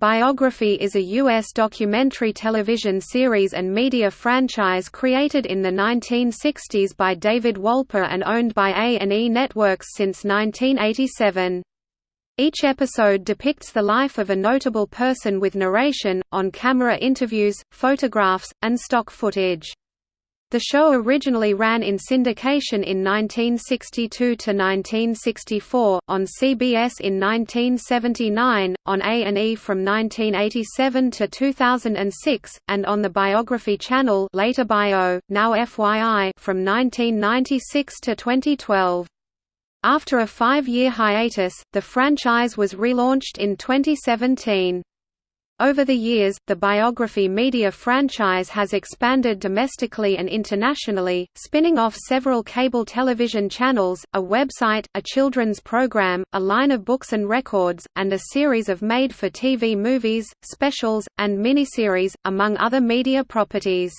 Biography is a U.S. documentary television series and media franchise created in the 1960s by David Wolper and owned by A&E Networks since 1987. Each episode depicts the life of a notable person with narration, on-camera interviews, photographs, and stock footage. The show originally ran in syndication in 1962–1964, on CBS in 1979, on A&E from 1987 to 2006, and on the Biography Channel later Bio, now FYI from 1996 to 2012. After a five-year hiatus, the franchise was relaunched in 2017. Over the years, the biography media franchise has expanded domestically and internationally, spinning off several cable television channels, a website, a children's program, a line of books and records, and a series of made-for-TV movies, specials, and miniseries, among other media properties.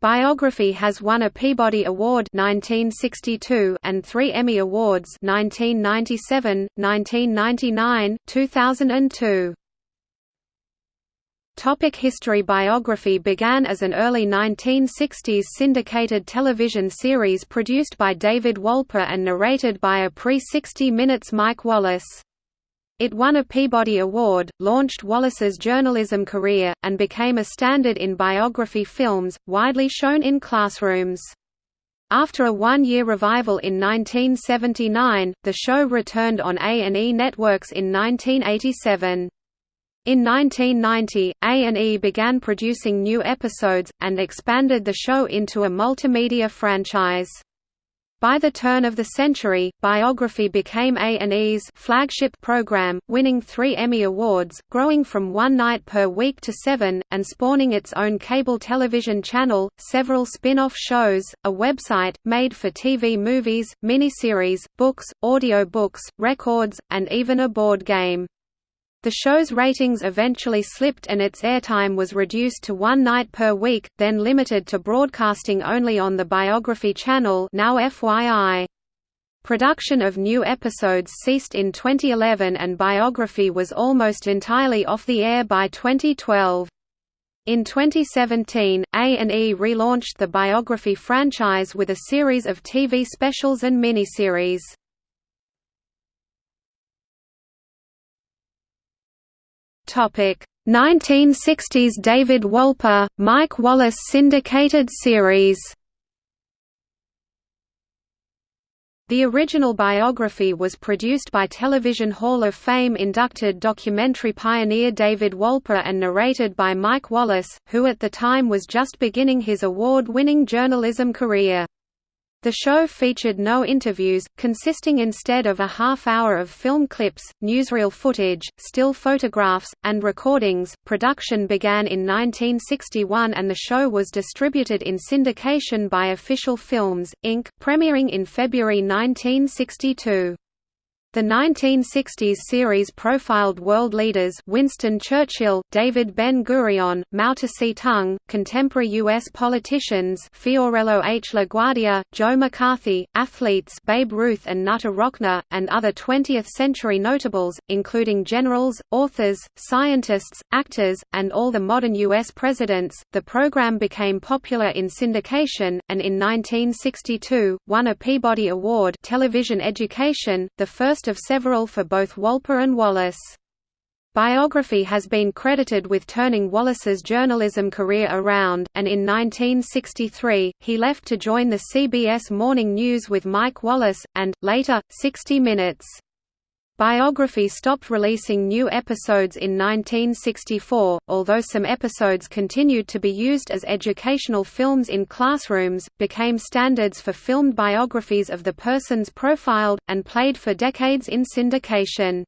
Biography has won a Peabody Award 1962 and three Emmy Awards 1997, 1999, 2002. Topic history Biography began as an early 1960s syndicated television series produced by David Wolper and narrated by a pre-60 Minutes Mike Wallace. It won a Peabody Award, launched Wallace's journalism career, and became a standard in biography films, widely shown in classrooms. After a one-year revival in 1979, the show returned on A&E Networks in 1987. In 1990, A&E began producing new episodes, and expanded the show into a multimedia franchise. By the turn of the century, Biography became A&E's flagship program, winning three Emmy Awards, growing from one night per week to seven, and spawning its own cable television channel, several spin-off shows, a website, made-for-TV movies, miniseries, books, audio books, records, and even a board game. The show's ratings eventually slipped and its airtime was reduced to one night per week, then limited to broadcasting only on the Biography Channel now FYI. Production of new episodes ceased in 2011 and Biography was almost entirely off the air by 2012. In 2017, A&E relaunched the Biography franchise with a series of TV specials and miniseries. 1960s David Wolper, Mike Wallace syndicated series The original biography was produced by Television Hall of Fame inducted documentary pioneer David Wolper and narrated by Mike Wallace, who at the time was just beginning his award-winning journalism career. The show featured no interviews, consisting instead of a half-hour of film clips, newsreel footage, still photographs, and recordings. Production began in 1961 and the show was distributed in syndication by Official Films, Inc., premiering in February 1962. The 1960s series profiled world leaders Winston Churchill, David Ben-Gurion, Mao Tse-tung, contemporary U.S. politicians Fiorello H. LaGuardia, Joe McCarthy, athletes Babe Ruth and Knute Rockne, and other 20th-century notables, including generals, authors, scientists, actors, and all the modern U.S. presidents. The program became popular in syndication, and in 1962, won a Peabody Award television education, the first of several for both Wolper and Wallace. Biography has been credited with turning Wallace's journalism career around, and in 1963, he left to join the CBS Morning News with Mike Wallace, and, later, 60 Minutes. Biography stopped releasing new episodes in 1964, although some episodes continued to be used as educational films in classrooms, became standards for filmed biographies of the persons profiled, and played for decades in syndication.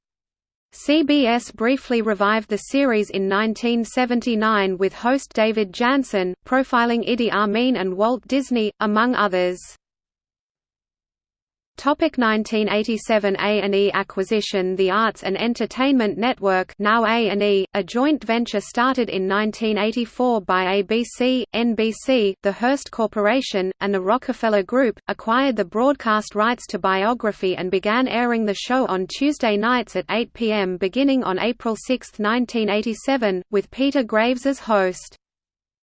CBS briefly revived the series in 1979 with host David Janssen, profiling Idi Amin and Walt Disney, among others. Topic 1987 A&E acquisition The Arts and Entertainment Network now A&E, a joint venture started in 1984 by ABC, NBC, the Hearst Corporation, and the Rockefeller Group, acquired the broadcast rights to Biography and began airing the show on Tuesday nights at 8 p.m. beginning on April 6, 1987, with Peter Graves as host.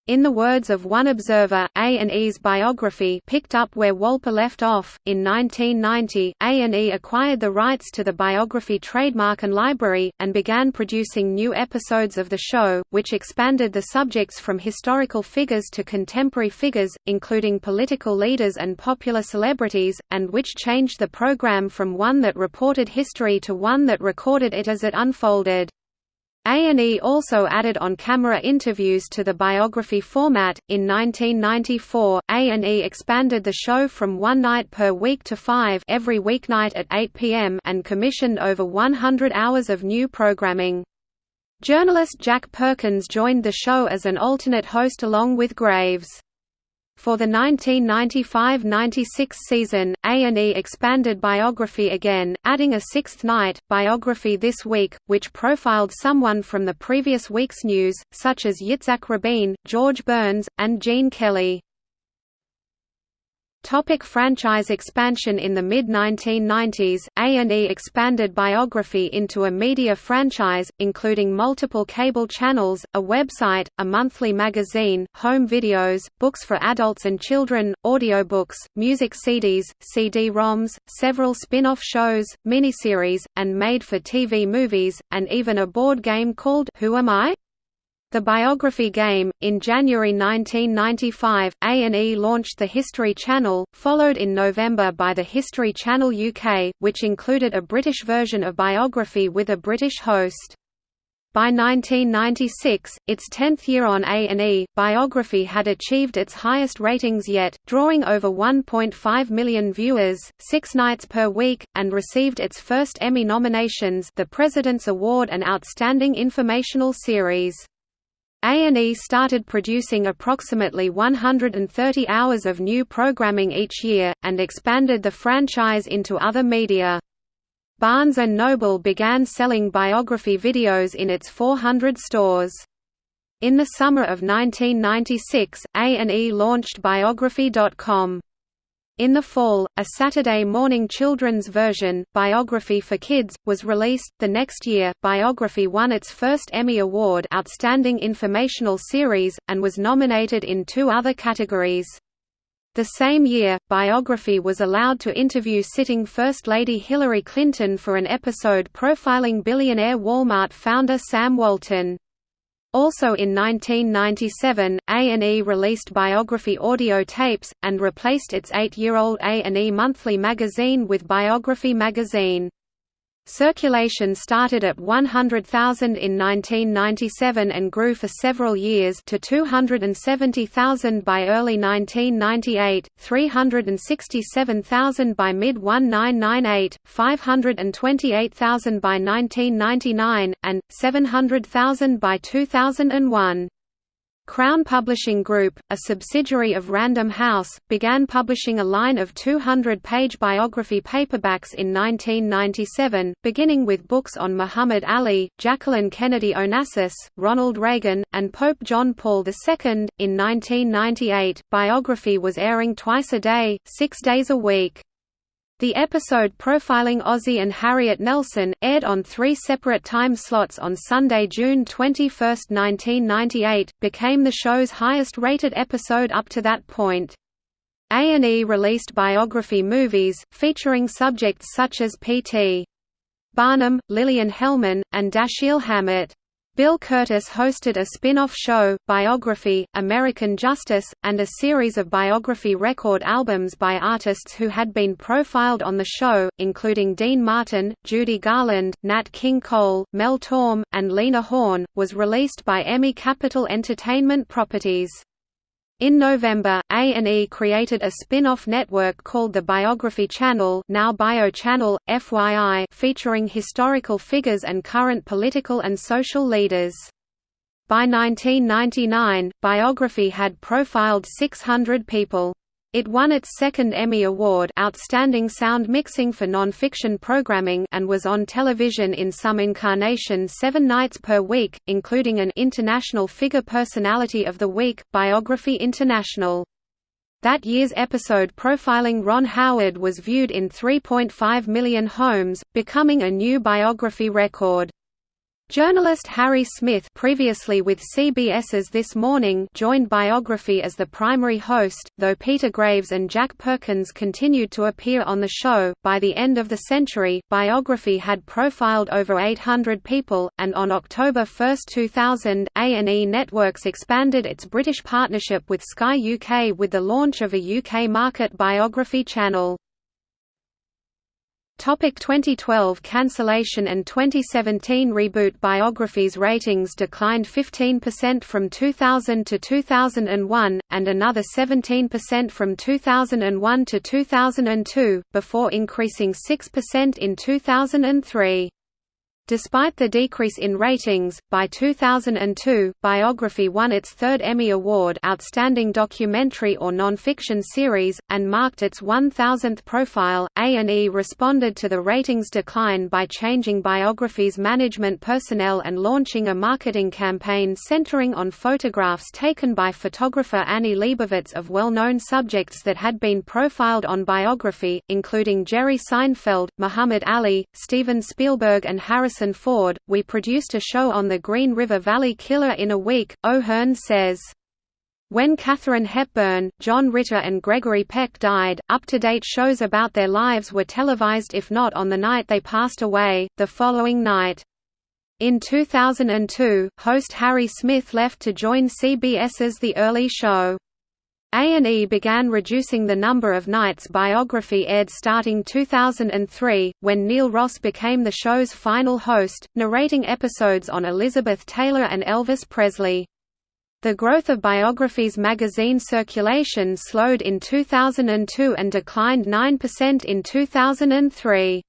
In the words of one observer, A&E's biography picked up where Wolper left off. In 1990, A&E acquired the rights to the biography trademark and library, and began producing new episodes of the show, which expanded the subjects from historical figures to contemporary figures, including political leaders and popular celebrities, and which changed the program from one that reported history to one that recorded it as it unfolded. A&E also added on-camera interviews to the biography format. In 1994, A&E expanded the show from one night per week to five every weeknight at 8 p.m. and commissioned over 100 hours of new programming. Journalist Jack Perkins joined the show as an alternate host along with Graves. For the 1995–96 season, A&E expanded Biography again, adding a sixth night, Biography This Week, which profiled someone from the previous week's news, such as Yitzhak Rabin, George Burns, and Gene Kelly. Topic franchise expansion In the mid-1990s, A&E expanded biography into a media franchise, including multiple cable channels, a website, a monthly magazine, home videos, books for adults and children, audiobooks, music CDs, CD-ROMs, several spin-off shows, miniseries, and made-for-TV movies, and even a board game called Who Am I? The biography game. In January 1995, A&E launched the History Channel, followed in November by the History Channel UK, which included a British version of biography with a British host. By 1996, its 10th year on A&E, Biography had achieved its highest ratings yet, drawing over 1.5 million viewers, six nights per week, and received its first Emmy nominations the President's Award and Outstanding Informational Series. A&E started producing approximately 130 hours of new programming each year, and expanded the franchise into other media. Barnes & Noble began selling biography videos in its 400 stores. In the summer of 1996, A&E launched Biography.com. In the fall, a Saturday morning children's version, Biography for Kids, was released. The next year, Biography won its first Emmy Award Outstanding Informational Series, and was nominated in two other categories. The same year, Biography was allowed to interview sitting First Lady Hillary Clinton for an episode profiling billionaire Walmart founder Sam Walton. Also in 1997, A&E released biography audio tapes, and replaced its eight-year-old A&E monthly magazine with Biography magazine. Circulation started at 100,000 in 1997 and grew for several years to 270,000 by early 1998, 367,000 by mid-1998, 528,000 by 1999, and 700,000 by 2001. Crown Publishing Group, a subsidiary of Random House, began publishing a line of 200-page biography paperbacks in 1997, beginning with books on Muhammad Ali, Jacqueline Kennedy Onassis, Ronald Reagan, and Pope John Paul II. In 1998, biography was airing twice a day, six days a week. The episode profiling Ozzie and Harriet Nelson, aired on three separate time slots on Sunday, June 21, 1998, became the show's highest-rated episode up to that point. A&E released biography movies, featuring subjects such as P.T. Barnum, Lillian Hellman, and Dashiell Hammett. Bill Kurtis hosted a spin-off show, Biography, American Justice, and a series of biography record albums by artists who had been profiled on the show, including Dean Martin, Judy Garland, Nat King Cole, Mel Torme, and Lena Horne, was released by EMI-Capitol Entertainment Properties. In November, A&E created a spin-off network called the Biography Channel now Bio Channel, FYI featuring historical figures and current political and social leaders. By 1999, Biography had profiled 600 people. It won its second Emmy Award Outstanding Sound Mixing for Non-Fiction Programming and was on television in some incarnation seven nights per week, including an International Figure Personality of the Week, Biography International. That year's episode profiling Ron Howard was viewed in 3.5 million homes, becoming a new biography record. Journalist Harry Smith previously with CBS's This Morning joined Biography as the primary host, though Peter Graves and Jack Perkins continued to appear on the show. By the end of the century, Biography had profiled over 800 people, and on October 1, 2000, A&E Networks expanded its British partnership with Sky UK with the launch of a UK market biography channel. Topic 2012 cancellation and 2017 reboot Biographies ratings declined 15% from 2000 to 2001, and another 17% from 2001 to 2002, before increasing 6% in 2003. Despite the decrease in ratings, by 2002, Biography won its third Emmy Award Outstanding Documentary or Nonfiction Series, and marked its 1,000th profile. A&E responded to the ratings decline by changing Biography's management personnel and launching a marketing campaign centering on photographs taken by photographer Annie Leibovitz of well-known subjects that had been profiled on Biography, including Jerry Seinfeld, Muhammad Ali, Steven Spielberg and Harrison Harrison Ford, we produced a show on the Green River Valley Killer in a week, O'Hearn says. When Katharine Hepburn, John Ritter and Gregory Peck died, up-to-date shows about their lives were televised if not on the night they passed away, the following night. In 2002, host Harry Smith left to join CBS's The Early Show. A&E began reducing the number of nights biography aired starting 2003, when Neil Ross became the show's final host, narrating episodes on Elizabeth Taylor and Elvis Presley. The growth of Biography's magazine circulation slowed in 2002 and declined 9% in 2003.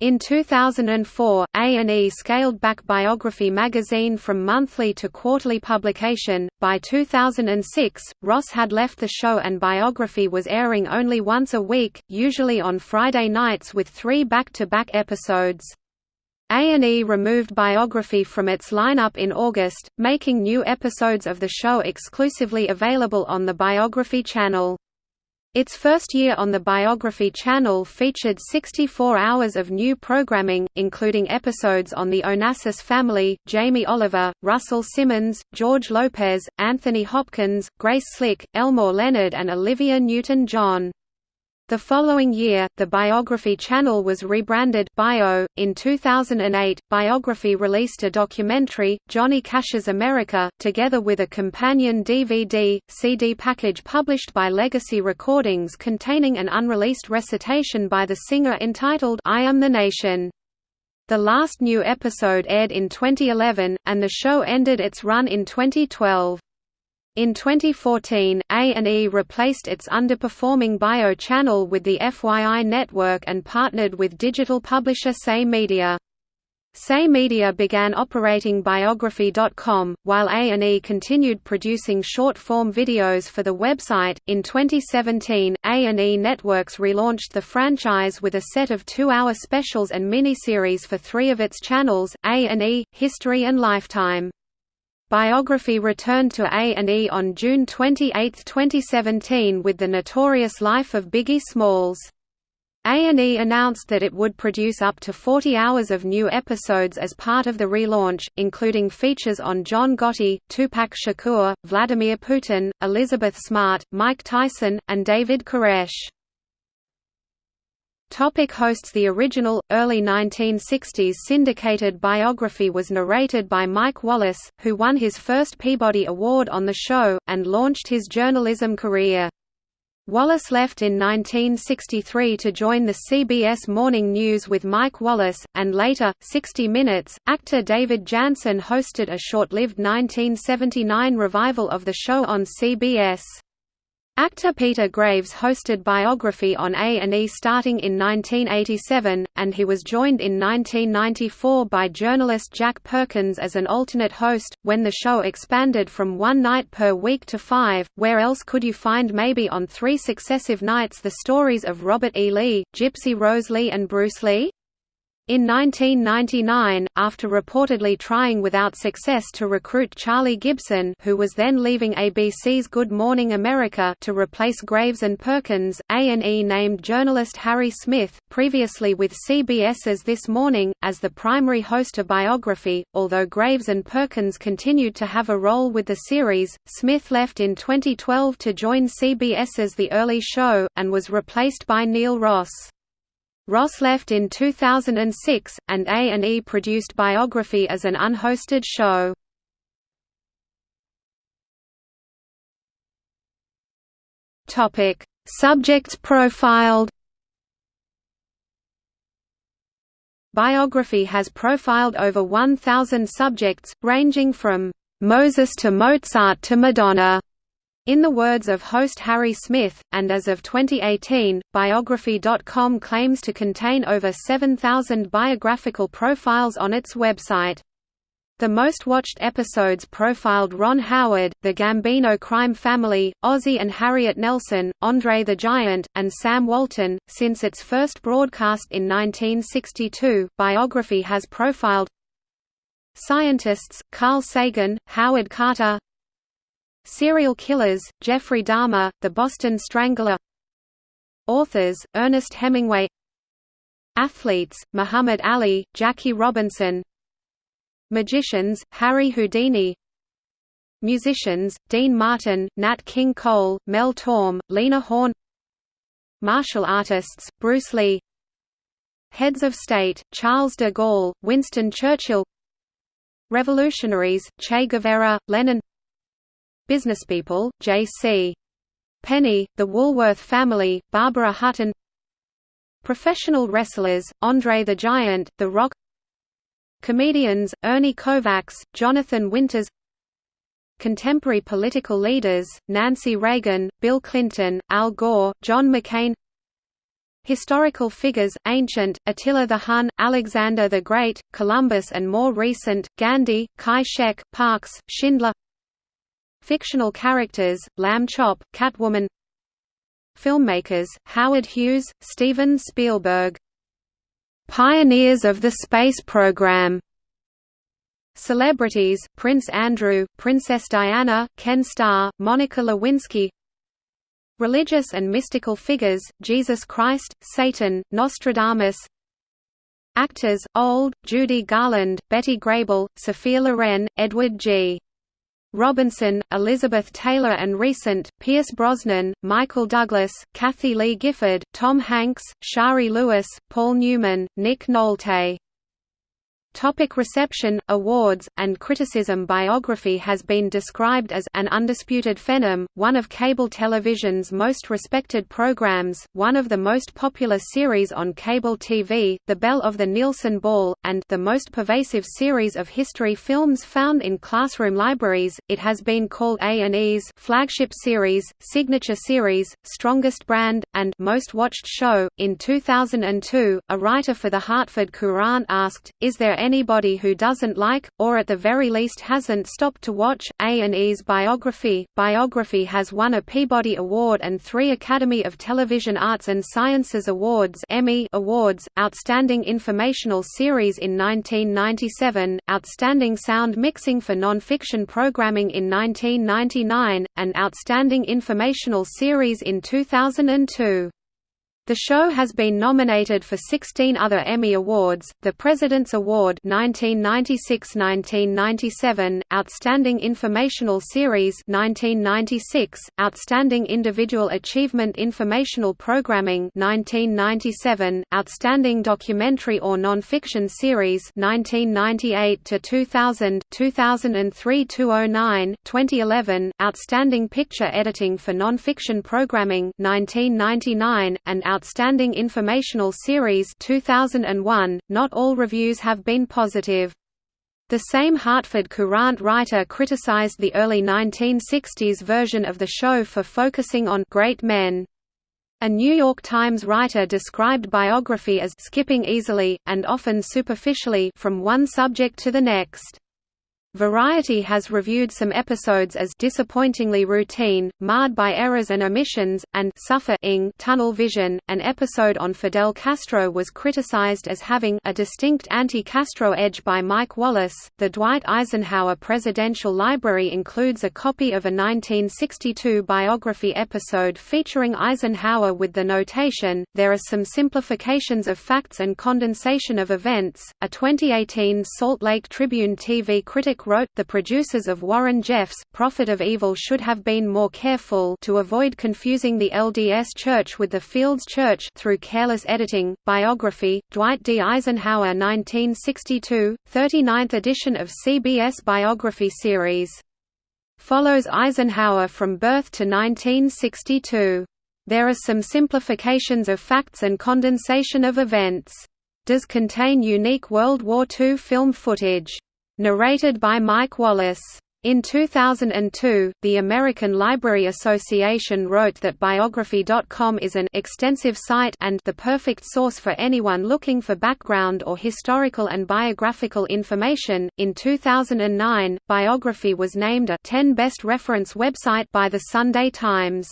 In 2004, A&E scaled back Biography magazine from monthly to quarterly publication. By 2006, Ross had left the show and Biography was airing only once a week, usually on Friday nights with 3 back-to-back -back episodes. A&E removed Biography from its lineup in August, making new episodes of the show exclusively available on the Biography channel. Its first year on the Biography Channel featured 64 hours of new programming, including episodes on the Onassis family, Jamie Oliver, Russell Simmons, George Lopez, Anthony Hopkins, Grace Slick, Elmore Leonard and Olivia Newton-John. The following year, the Biography channel was rebranded Bio. In 2008, Biography released a documentary, Johnny Cash's America, together with a companion DVD, CD package published by Legacy Recordings containing an unreleased recitation by the singer entitled I Am the Nation. The last new episode aired in 2011, and the show ended its run in 2012. In 2014, A&E replaced its underperforming Bio channel with the FYI network and partnered with digital publisher Say Media. Say Media began operating Biography.com, while A&E continued producing short-form videos for the website. In 2017, A&E Networks relaunched the franchise with a set of two-hour specials and miniseries for three of its channels, A&E, History and Lifetime. Biography returned to A&E on June 28, 2017 with The Notorious Life of Biggie Smalls. A&E announced that it would produce up to 40 hours of new episodes as part of the relaunch, including features on John Gotti, Tupac Shakur, Vladimir Putin, Elizabeth Smart, Mike Tyson, and David Koresh. Topic hosts The original, early 1960s syndicated biography was narrated by Mike Wallace, who won his first Peabody Award on the show, and launched his journalism career. Wallace left in 1963 to join the CBS Morning News with Mike Wallace, and later, 60 Minutes, actor David Janssen hosted a short-lived 1979 revival of the show on CBS. Actor Peter Graves hosted Biography on A&E starting in 1987, and he was joined in 1994 by journalist Jack Perkins as an alternate host, when the show expanded from one night per week to five. Where else could you find maybe on three successive nights the stories of Robert E. Lee, Gypsy Rose Lee and Bruce Lee? In 1999, after reportedly trying without success to recruit Charlie Gibson who was then leaving ABC's Good Morning America to replace Graves and Perkins, A&E named journalist Harry Smith, previously with CBS's This Morning, as the primary host of Biography. Although Graves and Perkins continued to have a role with the series, Smith left in 2012 to join CBS's The Early Show, and was replaced by Neil Ross. Ross left in 2006, and A&E produced Biography as an unhosted show. Topic: Subjects profiled. Biography has profiled over 1,000 subjects, ranging from Moses to Mozart to Madonna. In the words of host Harry Smith, and as of 2018, Biography.com claims to contain over 7,000 biographical profiles on its website. The most watched episodes profiled Ron Howard, the Gambino crime family, Ozzie and Harriet Nelson, Andre the Giant, and Sam Walton. Since its first broadcast in 1962, Biography has profiled scientists, Carl Sagan, Howard Carter, Serial killers, Jeffrey Dahmer, The Boston Strangler. Authors, Ernest Hemingway. Athletes, Muhammad Ali, Jackie Robinson. Magicians, Harry Houdini. Musicians, Dean Martin, Nat King Cole, Mel Torme, Lena Horne. Martial artists, Bruce Lee. Heads of state, Charles de Gaulle, Winston Churchill. Revolutionaries, Che Guevara, Lenin Businesspeople, J.C. Penney, The Woolworth Family, Barbara Hutton. Professional wrestlers, Andre the Giant, The Rock. Comedians, Ernie Kovacs, Jonathan Winters. Contemporary political leaders, Nancy Reagan, Bill Clinton, Al Gore, John McCain. Historical figures, ancient, Attila the Hun, Alexander the Great, Columbus and more recent, Gandhi, Kai-shek, Parks, Schindler Fictional characters, Lamb Chop, Catwoman Filmmakers, Howard Hughes, Steven Spielberg Pioneers of the space program Celebrities, Prince Andrew, Princess Diana, Ken Starr, Monica Lewinsky Religious and mystical figures, Jesus Christ, Satan, Nostradamus Actors, Old, Judy Garland, Betty Grable, Sophia Loren, Edward G. Robinson, Elizabeth Taylor and recent, Pierce Brosnan, Michael Douglas, Kathie Lee Gifford, Tom Hanks, Shari Lewis, Paul Newman, Nick Nolte. Topic reception, awards, and criticism Biography has been described as an undisputed phenom, one of cable television's most respected programs, one of the most popular series on cable TV, the belle of the Nielsen Ball, and the most pervasive series of history films found in classroom libraries. It has been called A&E's flagship series, signature series, strongest brand, and most watched show. In 2002, a writer for the Hartford Courant asked, "Is there anybody who doesn't like, or at the very least hasn't stopped to watch, A&E's Biography. Biography has won a Peabody Award and three Academy of Television Arts and Sciences Awards Emmy Awards, Outstanding Informational Series in 1997, Outstanding Sound Mixing for Non-Fiction Programming in 1999, and Outstanding Informational Series in 2002. The show has been nominated for 16 other Emmy Awards, the President's Award 1996–1997, Outstanding Informational Series 1996, Outstanding Individual Achievement Informational Programming 1997, Outstanding Documentary or Non-Fiction Series 1998–2000, 2003–2009, 2011, Outstanding Picture Editing for Non-Fiction Programming 1999, and Informational Series 2001. Not all reviews have been positive. The same Hartford Courant writer criticized the early 1960s version of the show for focusing on great men. A New York Times writer described biography as skipping easily, and often superficially from one subject to the next. Variety has reviewed some episodes as disappointingly routine, marred by errors and omissions, and suffering tunnel vision. An episode on Fidel Castro was criticized as having a distinct anti-Castro edge by Mike Wallace. The Dwight Eisenhower Presidential Library includes a copy of a 1962 biography episode featuring Eisenhower with the notation, "There are some simplifications of facts and condensation of events." A 2018 Salt Lake Tribune TV critic wrote, the producers of Warren Jeffs' Prophet of Evil should have been more careful to avoid confusing the LDS Church with the FLDS Church through careless editing. Biography, Dwight D. Eisenhower 1962, 39th edition of CBS Biography Series. Follows Eisenhower from birth to 1962. There are some simplifications of facts and condensation of events. Does contain unique World War II film footage. Narrated by Mike Wallace. In 2002, the American Library Association wrote that Biography.com is an extensive site and the perfect source for anyone looking for background or historical and biographical information. In 2009, Biography was named a 10 best reference website by the Sunday Times.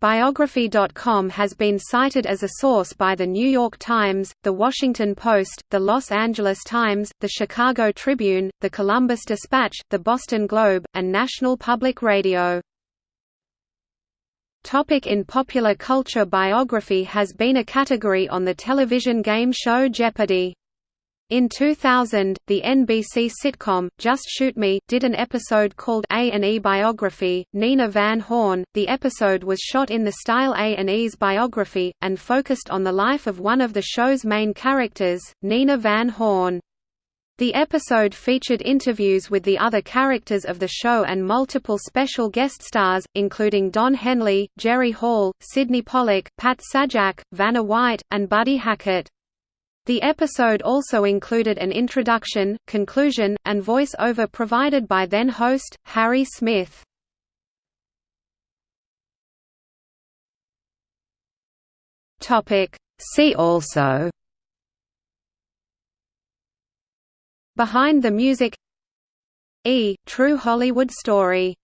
Biography.com has been cited as a source by The New York Times, The Washington Post, The Los Angeles Times, The Chicago Tribune, The Columbus Dispatch, The Boston Globe, and National Public Radio. Topic in popular culture Biography has been a category on the television game show Jeopardy! In 2000, the NBC sitcom Just Shoot Me did an episode called A&E Biography. Nina Van Horn. The episode was shot in the style A&E's biography and focused on the life of one of the show's main characters, Nina Van Horn. The episode featured interviews with the other characters of the show and multiple special guest stars, including Don Henley, Jerry Hall, Sydney Pollack, Pat Sajak, Vanna White, and Buddy Hackett. The episode also included an introduction, conclusion, and voice-over provided by then-host, Harry Smith. See also Behind the Music E. True Hollywood Story